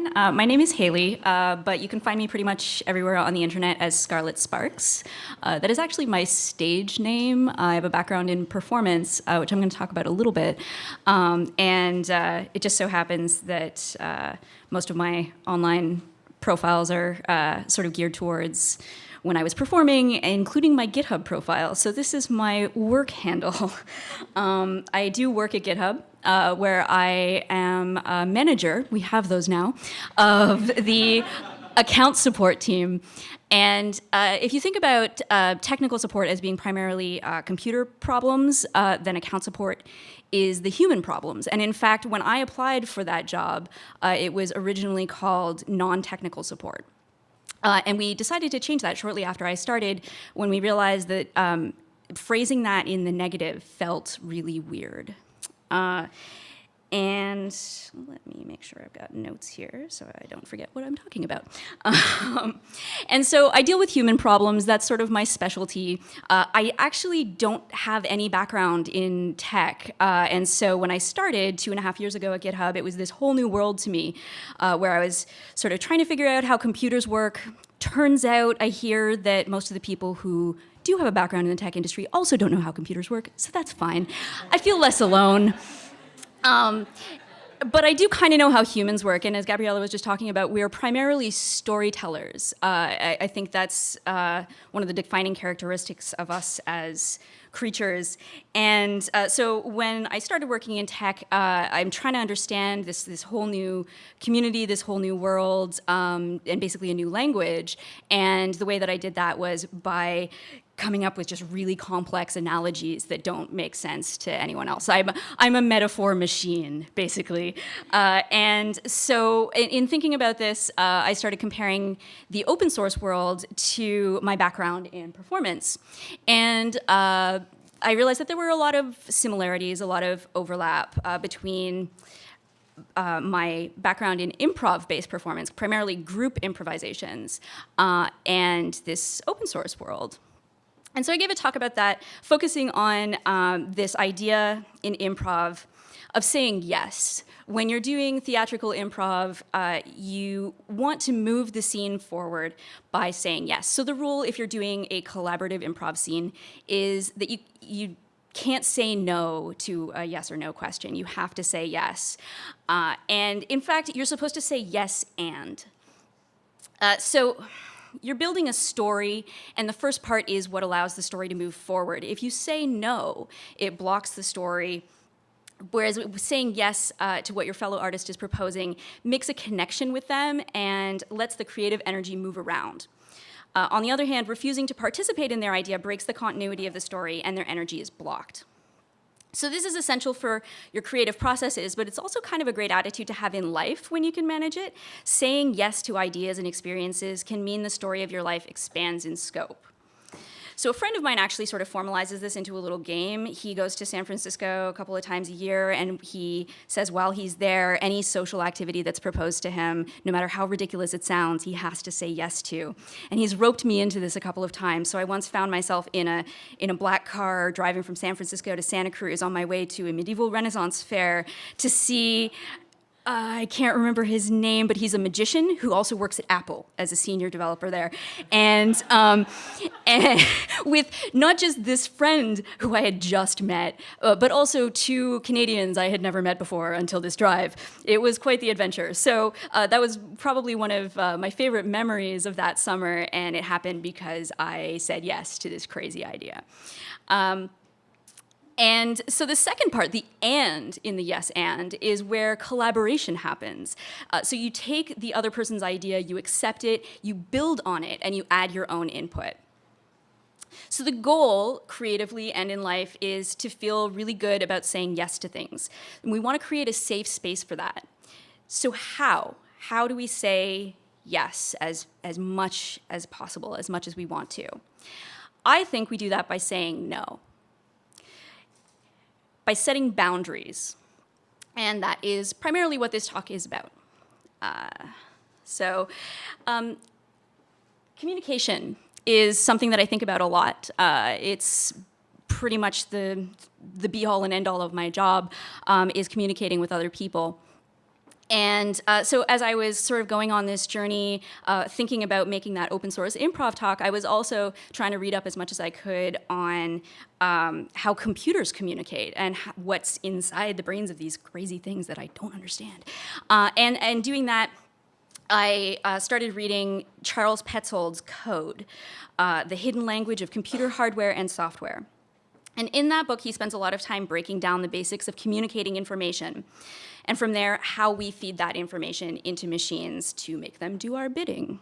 Everyone, uh, my name is Haley, uh, but you can find me pretty much everywhere on the internet as Scarlet Sparks. Uh, that is actually my stage name. I have a background in performance, uh, which I'm going to talk about a little bit. Um, and uh, it just so happens that uh, most of my online profiles are sort of geared towards when I was performing, including my GitHub profile. So this is my work handle. um, I do work at GitHub, uh, where I am a manager, we have those now, of the account support team. And uh, if you think about uh, technical support as being primarily uh, computer problems, uh, then account support is the human problems. And in fact, when I applied for that job, uh, it was originally called non-technical support. Uh, and we decided to change that shortly after I started when we realized that um, phrasing that in the negative felt really weird. Uh, and let me make sure I've got notes here so I don't forget what I'm talking about. Um, and so I deal with human problems. That's sort of my specialty. Uh, I actually don't have any background in tech. Uh, and so when I started two and a half years ago at GitHub, it was this whole new world to me uh, where I was sort of trying to figure out how computers work. Turns out I hear that most of the people who do have a background in the tech industry also don't know how computers work, so that's fine. I feel less alone. Um, but I do kind of know how humans work, and as Gabriella was just talking about, we're primarily storytellers. Uh, I, I, think that's uh, one of the defining characteristics of us as creatures. And uh, so when I started working in tech, uh, I'm trying to understand this, this whole new community, this whole new world, um, and basically a new language. And the way that I did that was by coming up with just really complex analogies that don't make sense to anyone else. I'm, I'm a metaphor machine, basically. Uh, and so in, in, thinking about this, uh, I started comparing the open source world to my background in performance. And uh, I realized that there were a lot of similarities, a lot of overlap uh, between uh, my background in improv-based performance, primarily group improvisations, uh, and this open source world. And so I gave a talk about that, focusing on um, this idea in improv of saying yes. When you're doing theatrical improv, uh, you want to move the scene forward by saying yes. So the rule, if you're doing a collaborative improv scene, is that you, you can't say no to a yes or no question. You have to say yes. Uh, and in fact, you're supposed to say yes and. Uh, so you're building a story, and the first part is what allows the story to move forward. If you say no, it blocks the story, whereas saying yes uh, to what your fellow artist is proposing makes a connection with them and lets the creative energy move around. Uh, on the other hand, refusing to participate in their idea breaks the continuity of the story and their energy is blocked. So this is essential for your creative processes, but it's also kind of a great attitude to have in life when you can manage it. Saying yes to ideas and experiences can mean the story of your life expands in scope. So a friend of mine actually sort of formalizes this into a little game. He goes to San Francisco a couple of times a year and he says while he's there, any social activity that's proposed to him, no matter how ridiculous it sounds, he has to say yes to. And he's roped me into this a couple of times. So I once found myself in a, in a black car driving from San Francisco to Santa Cruz on my way to a medieval Renaissance fair to see I can't remember his name, but he's a magician who also works at Apple as a senior developer there. And, um, and with not just this friend who I had just met, uh, but also two Canadians I had never met before until this drive. It was quite the adventure. So uh, that was probably one of uh, my favorite memories of that summer, and it happened because I said yes to this crazy idea. Um, and so the second part, the and in the yes and, is where collaboration happens. Uh, so you take the other person's idea, you accept it, you build on it, and you add your own input. So the goal, creatively and in life, is to feel really good about saying yes to things. And we want to create a safe space for that. So how? How do we say yes as, as much as possible, as much as we want to? I think we do that by saying no by setting boundaries. And that is primarily what this talk is about. Uh, so um, communication is something that I think about a lot. Uh, it's pretty much the, the be-all and end-all of my job um, is communicating with other people. And uh, so as I was sort of going on this journey, uh, thinking about making that open source improv talk, I was also trying to read up as much as I could on um, how computers communicate and what's inside the brains of these crazy things that I don't understand. Uh, and, and doing that, I uh, started reading Charles Petzold's Code, uh, The Hidden Language of Computer Hardware and Software. And in that book, he spends a lot of time breaking down the basics of communicating information. And from there, how we feed that information into machines to make them do our bidding.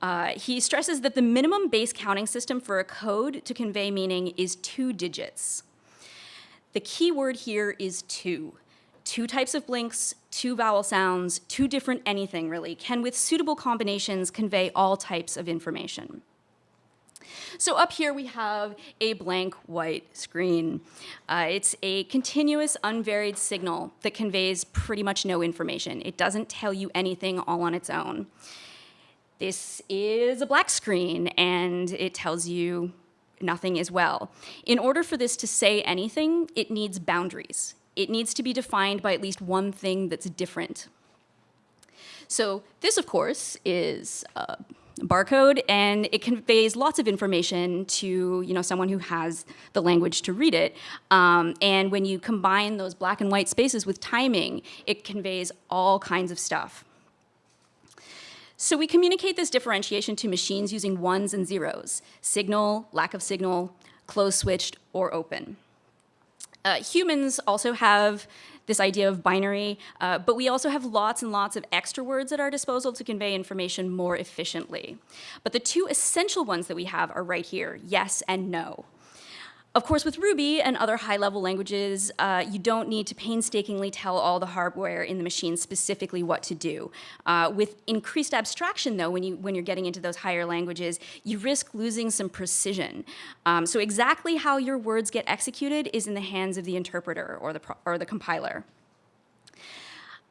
Uh, he stresses that the minimum base counting system for a code to convey meaning is two digits. The key word here is two. Two types of blinks, two vowel sounds, two different anything really, can with suitable combinations convey all types of information. So up here we have a blank white screen. Uh, it's a continuous unvaried signal that conveys pretty much no information. It doesn't tell you anything all on its own. This is a black screen and it tells you nothing as well. In order for this to say anything, it needs boundaries. It needs to be defined by at least one thing that's different. So this, of course, is uh, barcode and it conveys lots of information to you know someone who has the language to read it. Um, and when you combine those black and white spaces with timing it conveys all kinds of stuff. So we communicate this differentiation to machines using ones and zeros signal lack of signal closed switched or open. Uh, humans also have this idea of binary, uh, but we also have lots and lots of extra words at our disposal to convey information more efficiently. But the two essential ones that we have are right here, yes and no. Of course, with Ruby and other high-level languages, uh, you don't need to painstakingly tell all the hardware in the machine specifically what to do. Uh, with increased abstraction, though, when, you, when you're getting into those higher languages, you risk losing some precision. Um, so exactly how your words get executed is in the hands of the interpreter or the, or the compiler.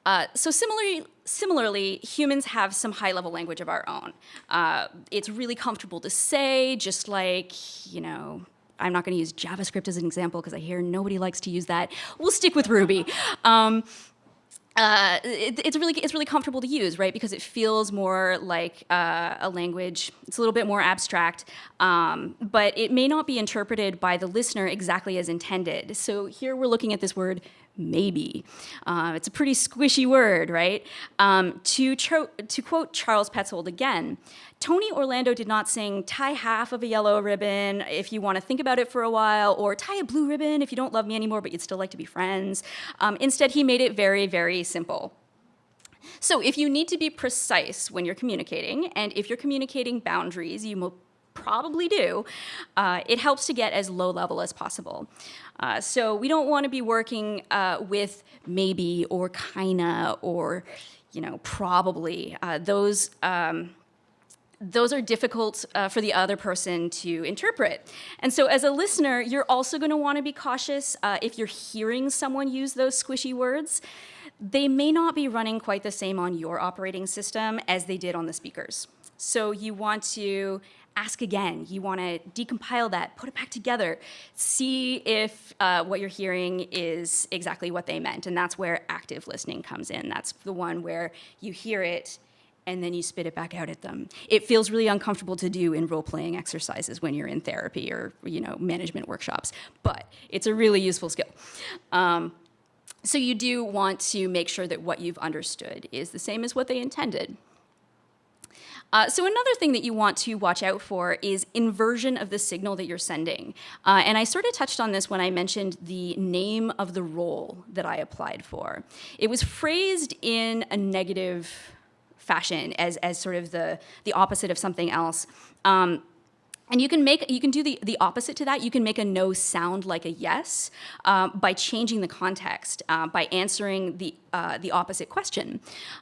Uh, so similarly, similarly, humans have some high-level language of our own. Uh, it's really comfortable to say, just like, you know, I'm not going to use JavaScript as an example because I hear nobody likes to use that. We'll stick with Ruby. Um, uh, it, it's really it's really comfortable to use, right? Because it feels more like uh, a language. It's a little bit more abstract, um, but it may not be interpreted by the listener exactly as intended. So here we're looking at this word maybe. Uh, it's a pretty squishy word, right? Um, to, to quote Charles Petzold again, Tony Orlando did not sing tie half of a yellow ribbon if you want to think about it for a while, or tie a blue ribbon if you don't love me anymore but you'd still like to be friends. Um, instead, he made it very, very simple. So if you need to be precise when you're communicating, and if you're communicating boundaries, you probably do, uh, it helps to get as low level as possible. Uh, so we don't want to be working uh, with maybe or kinda or you know probably. Uh, those um, those are difficult uh, for the other person to interpret. And so as a listener, you're also going to want to be cautious uh, if you're hearing someone use those squishy words. They may not be running quite the same on your operating system as they did on the speakers. So you want to ask again. You want to decompile that, put it back together, see if uh, what you're hearing is exactly what they meant. And that's where active listening comes in. That's the one where you hear it and then you spit it back out at them. It feels really uncomfortable to do in role-playing exercises when you're in therapy or you know management workshops, but it's a really useful skill. Um, so you do want to make sure that what you've understood is the same as what they intended. Uh, so another thing that you want to watch out for is inversion of the signal that you're sending. Uh, and I sort of touched on this when I mentioned the name of the role that I applied for. It was phrased in a negative fashion as, as sort of the, the opposite of something else. Um, and you can make, you can do the, the opposite to that. You can make a no sound like a yes uh, by changing the context, uh, by answering the, uh, the opposite question.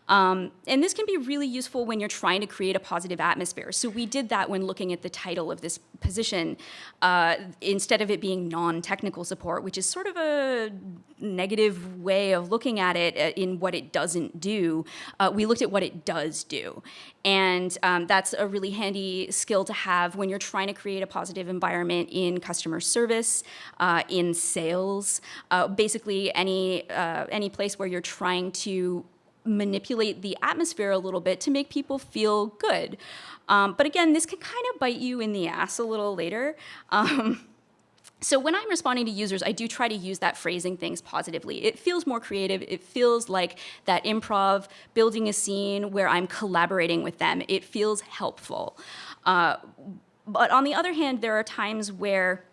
Um, and this can be really useful when you're trying to create a positive atmosphere. So we did that when looking at the title of this position, uh, instead of it being non-technical support, which is sort of a negative way of looking at it uh, in what it doesn't do, uh, we looked at what it does do. And um, that's a really handy skill to have when you're trying to create a positive environment in customer service, uh, in sales, uh, basically any, uh, any place where you're trying to manipulate the atmosphere a little bit to make people feel good. Um, but again, this can kind of bite you in the ass a little later. Um, so when I'm responding to users, I do try to use that phrasing things positively. It feels more creative. It feels like that improv, building a scene where I'm collaborating with them. It feels helpful. Uh, but on the other hand, there are times where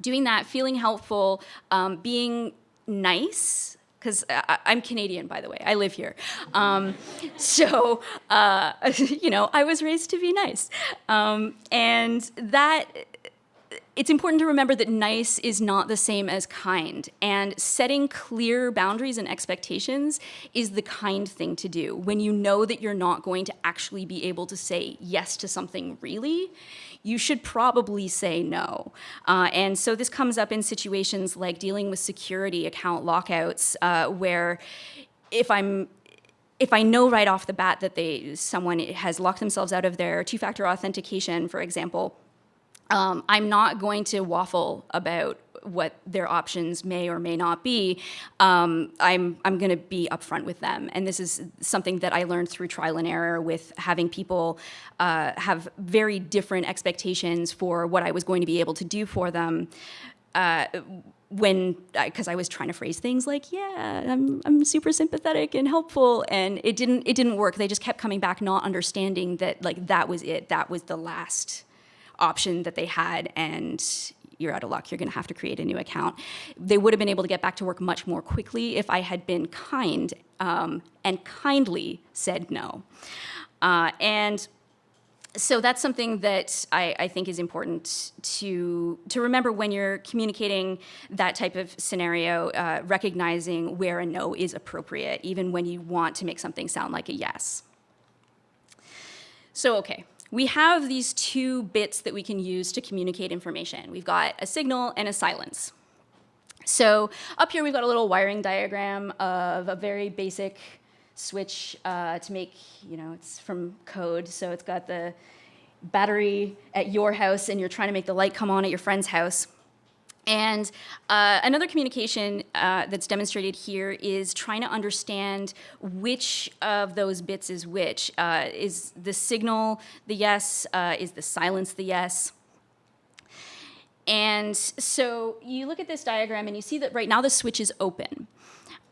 doing that, feeling helpful, um, being nice, because I'm Canadian, by the way. I live here. Um, so, uh, you know, I was raised to be nice. Um, and that it's important to remember that nice is not the same as kind, and setting clear boundaries and expectations is the kind thing to do. When you know that you're not going to actually be able to say yes to something really, you should probably say no. Uh, and so this comes up in situations like dealing with security account lockouts, uh, where if I'm if I know right off the bat that they someone has locked themselves out of their two-factor authentication, for example, um, I'm not going to waffle about what their options may or may not be. Um, I'm, I'm going to be upfront with them. And this is something that I learned through trial and error with having people uh, have very different expectations for what I was going to be able to do for them. Uh, when, because I was trying to phrase things like, yeah, I'm, I'm super sympathetic and helpful, and it didn't, it didn't work. They just kept coming back, not understanding that like that was it, that was the last option that they had and you're out of luck, you're gonna have to create a new account. They would have been able to get back to work much more quickly if I had been kind um, and kindly said no. Uh, and so that's something that I, I, think is important to, to remember when you're communicating that type of scenario, uh, recognizing where a no is appropriate, even when you want to make something sound like a yes. So, okay, we have these two bits that we can use to communicate information. We've got a signal and a silence. So up here we've got a little wiring diagram of a very basic switch uh, to make, you know, it's from code. So it's got the battery at your house and you're trying to make the light come on at your friend's house. And uh, another communication uh, that's demonstrated here is trying to understand which of those bits is which. Uh, is the signal the yes? Uh, is the silence the yes? And so you look at this diagram and you see that right now the switch is open.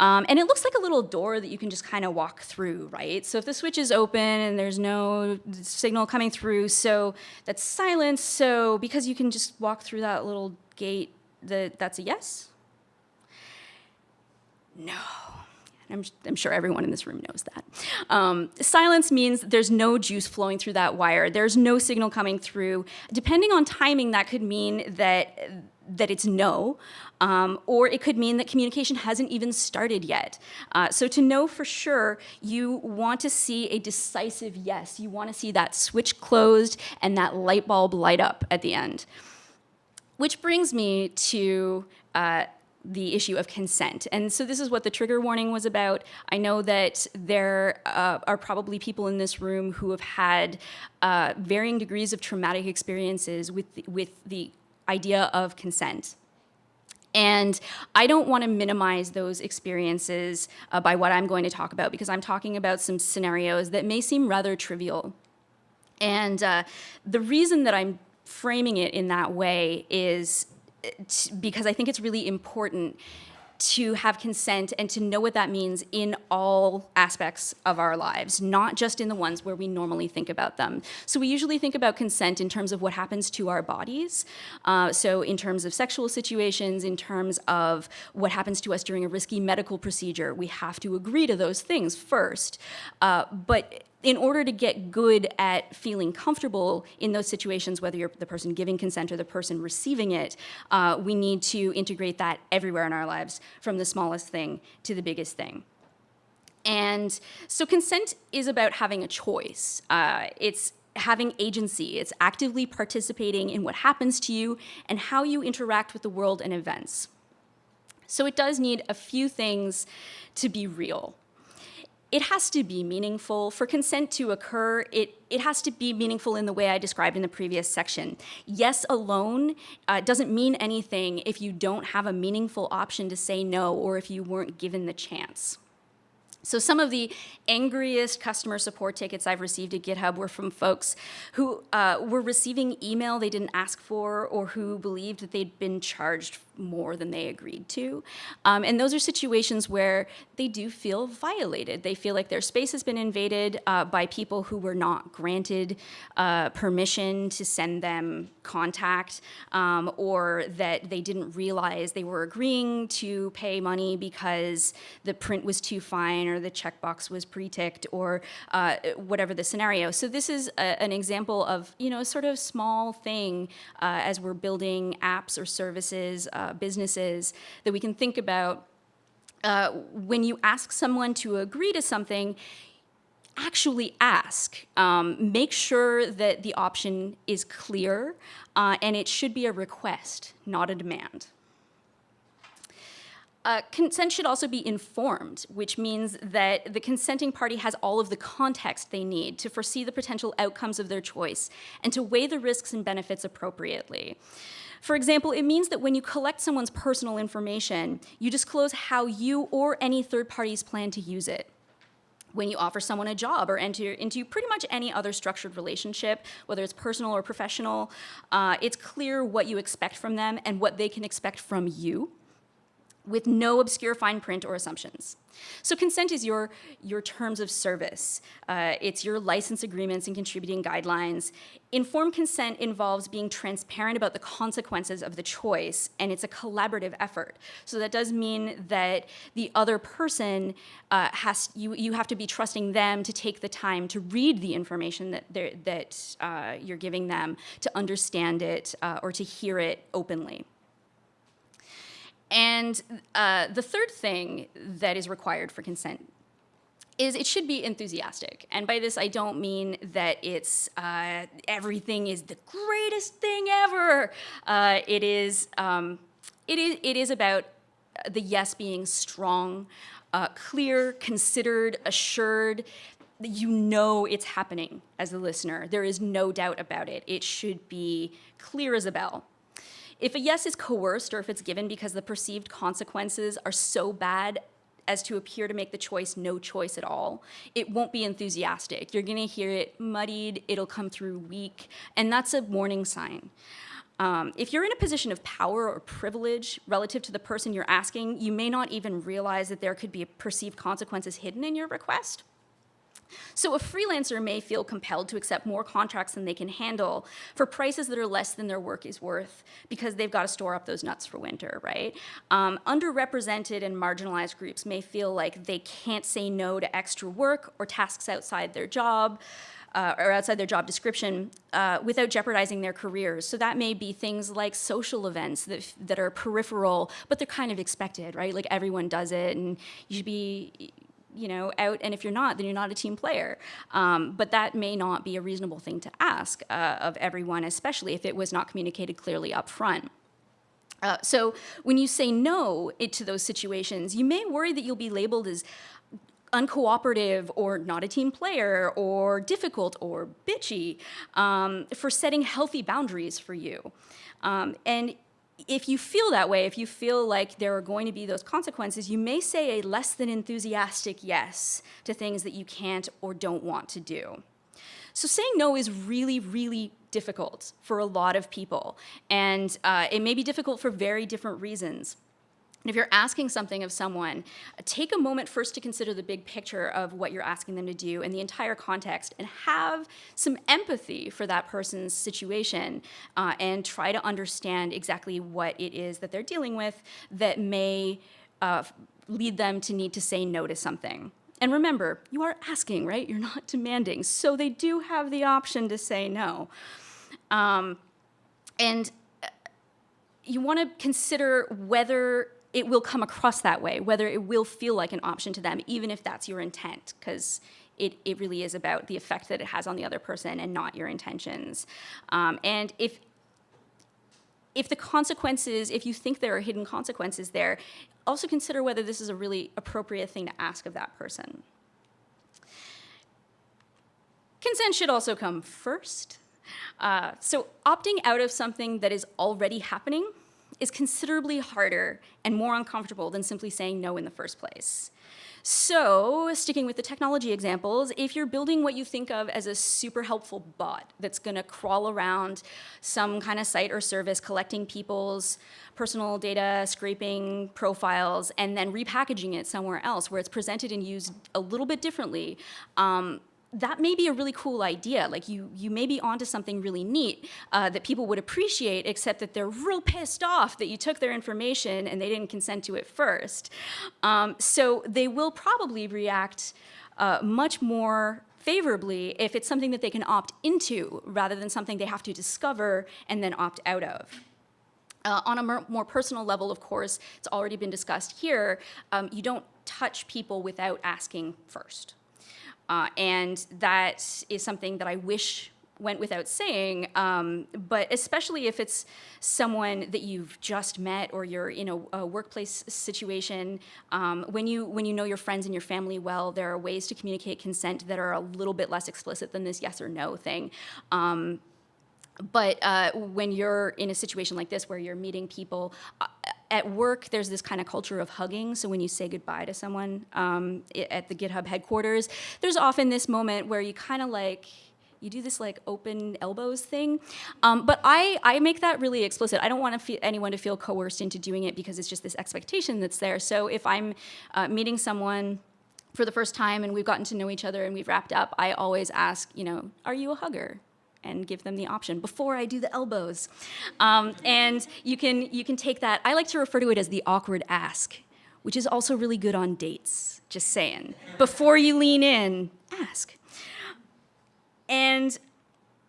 Um, and it looks like a little door that you can just kind of walk through, right? So if the switch is open and there's no signal coming through, so that's silence. So because you can just walk through that little gate, the, that's a yes? No. I'm, I'm, sure everyone in this room knows that. Um, silence means there's no juice flowing through that wire. There's no signal coming through. Depending on timing, that could mean that, that it's no, um, or it could mean that communication hasn't even started yet. Uh, so to know for sure, you want to see a decisive yes. You want to see that switch closed and that light bulb light up at the end. Which brings me to uh, the issue of consent. And so this is what the trigger warning was about. I know that there uh, are probably people in this room who have had uh, varying degrees of traumatic experiences with the, with the idea of consent. And I don't want to minimize those experiences uh, by what I'm going to talk about because I'm talking about some scenarios that may seem rather trivial. And uh, the reason that I'm framing it in that way is uh, because I think it's really important to have consent and to know what that means in all aspects of our lives, not just in the ones where we normally think about them. So we usually think about consent in terms of what happens to our bodies. Uh, so in terms of sexual situations, in terms of what happens to us during a risky medical procedure, we have to agree to those things first. Uh, but in order to get good at feeling comfortable in those situations, whether you're the person giving consent or the person receiving it, uh, we need to integrate that everywhere in our lives, from the smallest thing to the biggest thing. And so consent is about having a choice. Uh, it's having agency. It's actively participating in what happens to you and how you interact with the world and events. So it does need a few things to be real it has to be meaningful. For consent to occur, it, it has to be meaningful in the way I described in the previous section. Yes alone uh, doesn't mean anything if you don't have a meaningful option to say no or if you weren't given the chance. So some of the angriest customer support tickets I've received at GitHub were from folks who uh, were receiving email they didn't ask for or who believed that they'd been charged more than they agreed to. Um, and those are situations where they do feel violated. They feel like their space has been invaded uh, by people who were not granted uh, permission to send them contact um, or that they didn't realize they were agreeing to pay money because the print was too fine or the checkbox was pre-ticked or uh, whatever the scenario. So this is a, an example of, you know, a sort of small thing uh, as we're building apps or services, uh, businesses, that we can think about uh, when you ask someone to agree to something, actually ask. Um, make sure that the option is clear, uh, and it should be a request, not a demand. Uh, consent should also be informed, which means that the consenting party has all of the context they need to foresee the potential outcomes of their choice and to weigh the risks and benefits appropriately. For example, it means that when you collect someone's personal information, you disclose how you or any third parties plan to use it when you offer someone a job or enter into pretty much any other structured relationship, whether it's personal or professional, uh, it's clear what you expect from them and what they can expect from you with no obscure fine print or assumptions. So consent is your, your terms of service. Uh, it's your license agreements and contributing guidelines. Informed consent involves being transparent about the consequences of the choice, and it's a collaborative effort. So that does mean that the other person uh, has, you, you have to be trusting them to take the time to read the information that, that uh, you're giving them, to understand it, uh, or to hear it openly. And uh, the third thing that is required for consent is it should be enthusiastic. And by this, I don't mean that it's uh, everything is the greatest thing ever. Uh, it, is, um, it, is, it is about the yes being strong, uh, clear, considered, assured, you know it's happening as a listener. There is no doubt about it. It should be clear as a bell. If a yes is coerced or if it's given because the perceived consequences are so bad as to appear to make the choice no choice at all, it won't be enthusiastic. You're gonna hear it muddied, it'll come through weak, and that's a warning sign. Um, if you're in a position of power or privilege relative to the person you're asking, you may not even realize that there could be perceived consequences hidden in your request. So a freelancer may feel compelled to accept more contracts than they can handle for prices that are less than their work is worth because they've got to store up those nuts for winter, right? Um, underrepresented and marginalized groups may feel like they can't say no to extra work or tasks outside their job. Uh, or outside their job description uh, without jeopardizing their careers. So that may be things like social events that, that are peripheral, but they're kind of expected, right? Like everyone does it and you should be, you know, out, and if you're not, then you're not a team player. Um, but that may not be a reasonable thing to ask uh, of everyone, especially if it was not communicated clearly up front. Uh, so when you say no to those situations, you may worry that you'll be labeled as uncooperative or not a team player or difficult or bitchy um, for setting healthy boundaries for you. Um, and if you feel that way, if you feel like there are going to be those consequences, you may say a less than enthusiastic yes to things that you can't or don't want to do. So saying no is really, really difficult for a lot of people. And uh, it may be difficult for very different reasons. And if you're asking something of someone, take a moment first to consider the big picture of what you're asking them to do and the entire context and have some empathy for that person's situation uh, and try to understand exactly what it is that they're dealing with that may uh, lead them to need to say no to something. And remember, you are asking, right? You're not demanding. So they do have the option to say no. Um, and uh, you want to consider whether it will come across that way, whether it will feel like an option to them, even if that's your intent, because it, it really is about the effect that it has on the other person and not your intentions. Um, and if, if the consequences, if you think there are hidden consequences there, also consider whether this is a really appropriate thing to ask of that person. Consent should also come first. Uh, so opting out of something that is already happening is considerably harder and more uncomfortable than simply saying no in the first place. So, sticking with the technology examples, if you're building what you think of as a super helpful bot that's gonna crawl around some kind of site or service collecting people's personal data, scraping profiles, and then repackaging it somewhere else where it's presented and used a little bit differently, um, that may be a really cool idea. Like you, you may be onto something really neat uh, that people would appreciate, except that they're real pissed off that you took their information and they didn't consent to it first. Um, so they will probably react uh, much more favorably if it's something that they can opt into rather than something they have to discover and then opt out of. Uh, on a more, personal level, of course, it's already been discussed here, um, you don't touch people without asking first. Uh, and that is something that I wish went without saying, um, but especially if it's someone that you've just met or you're in a, a workplace situation, um, when, you, when you know your friends and your family well, there are ways to communicate consent that are a little bit less explicit than this yes or no thing. Um, but uh, when you're in a situation like this where you're meeting people, uh, at work, there's this kind of culture of hugging. So when you say goodbye to someone um, at the GitHub headquarters, there's often this moment where you kind of like, you do this like open elbows thing. Um, but I, I make that really explicit. I don't want anyone to feel coerced into doing it because it's just this expectation that's there. So if I'm uh, meeting someone for the first time and we've gotten to know each other and we've wrapped up, I always ask, you know, are you a hugger? And give them the option before I do the elbows. Um, and you can, you can take that, I like to refer to it as the awkward ask, which is also really good on dates, just saying. Before you lean in, ask. And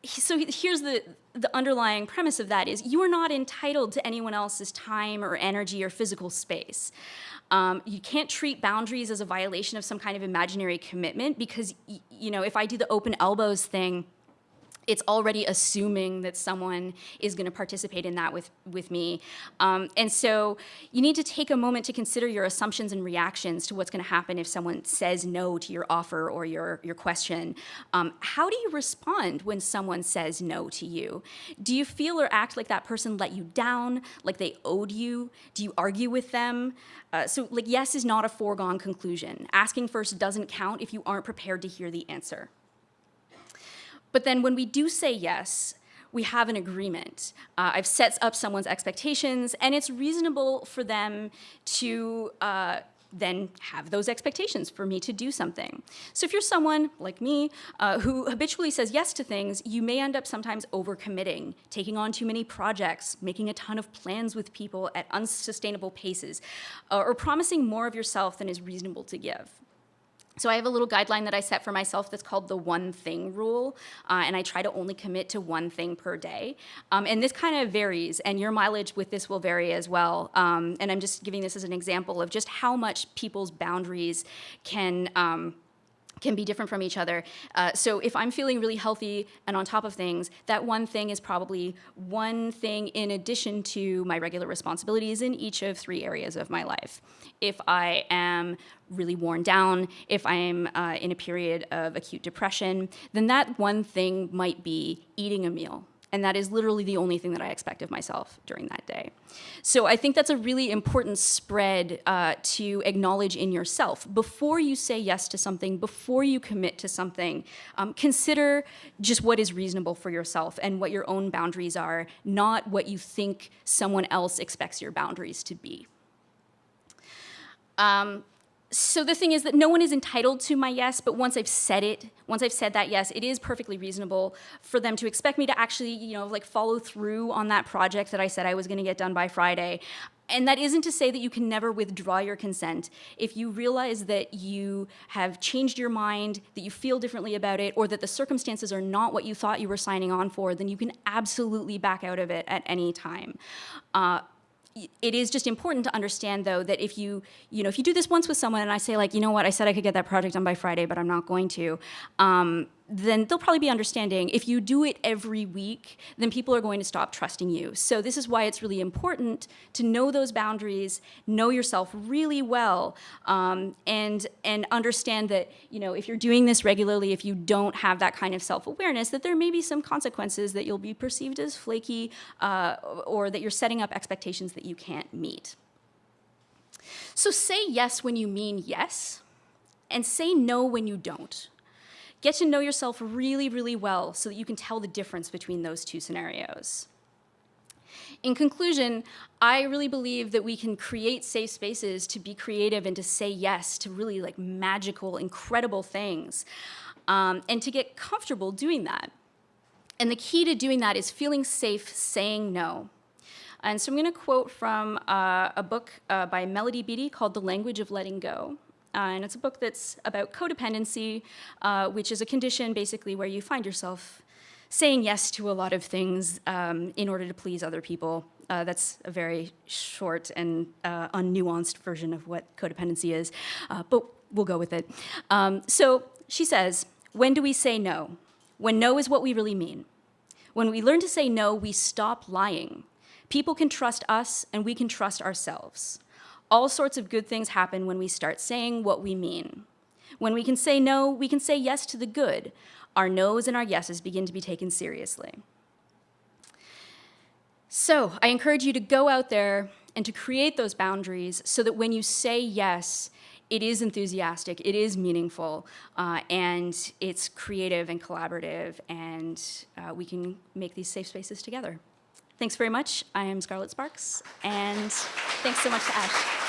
so here's the, the underlying premise of that is you are not entitled to anyone else's time or energy or physical space. Um, you can't treat boundaries as a violation of some kind of imaginary commitment because, you know, if I do the open elbows thing, it's already assuming that someone is going to participate in that with, with me. Um, and so you need to take a moment to consider your assumptions and reactions to what's going to happen if someone says no to your offer or your, your question. Um, how do you respond when someone says no to you? Do you feel or act like that person let you down, like they owed you? Do you argue with them? Uh, so like yes is not a foregone conclusion. Asking first doesn't count if you aren't prepared to hear the answer. But then when we do say yes, we have an agreement. Uh, I've set up someone's expectations, and it's reasonable for them to uh, then have those expectations for me to do something. So if you're someone like me uh, who habitually says yes to things, you may end up sometimes overcommitting, taking on too many projects, making a ton of plans with people at unsustainable paces, uh, or promising more of yourself than is reasonable to give. So I have a little guideline that I set for myself that's called the one thing rule, uh, and I try to only commit to one thing per day. Um, and this kind of varies, and your mileage with this will vary as well. Um, and I'm just giving this as an example of just how much people's boundaries can um, can be different from each other. Uh, so if I'm feeling really healthy and on top of things, that one thing is probably one thing in addition to my regular responsibilities in each of three areas of my life. If I am really worn down, if I'm uh, in a period of acute depression, then that one thing might be eating a meal and that is literally the only thing that I expect of myself during that day. So I think that's a really important spread uh, to acknowledge in yourself. Before you say yes to something, before you commit to something, um, consider just what is reasonable for yourself and what your own boundaries are, not what you think someone else expects your boundaries to be. Um, so the thing is that no one is entitled to my yes, but once I've said it, once I've said that yes, it is perfectly reasonable for them to expect me to actually, you know, like follow through on that project that I said I was going to get done by Friday. And that isn't to say that you can never withdraw your consent. If you realize that you have changed your mind, that you feel differently about it, or that the circumstances are not what you thought you were signing on for, then you can absolutely back out of it at any time. Uh, it is just important to understand though that if you you know if you do this once with someone and I say like you know what? I said I could get that project done by Friday but I'm not going to um, then they'll probably be understanding. If you do it every week, then people are going to stop trusting you. So this is why it's really important to know those boundaries, know yourself really well, um, and and understand that you know if you're doing this regularly, if you don't have that kind of self-awareness, that there may be some consequences that you'll be perceived as flaky, uh, or that you're setting up expectations that you can't meet. So say yes when you mean yes, and say no when you don't. Get to know yourself really, really well so that you can tell the difference between those two scenarios. In conclusion, I really believe that we can create safe spaces to be creative and to say yes to really like magical, incredible things, um, and to get comfortable doing that. And the key to doing that is feeling safe saying no. And so I'm going to quote from uh, a book uh, by Melody Beattie called The Language of Letting Go. Uh, and it's a book that's about codependency, uh, which is a condition basically where you find yourself saying yes to a lot of things um, in order to please other people. Uh, that's a very short and uh, unnuanced version of what codependency is, uh, but we'll go with it. Um, so she says, when do we say no? When no is what we really mean. When we learn to say no, we stop lying. People can trust us and we can trust ourselves. All sorts of good things happen when we start saying what we mean. When we can say no, we can say yes to the good. Our no's and our yeses begin to be taken seriously. So I encourage you to go out there and to create those boundaries so that when you say yes, it is enthusiastic, it is meaningful, uh, and it's creative and collaborative, and uh, we can make these safe spaces together. Thanks very much. I am Scarlett Sparks, and thanks so much to Ash.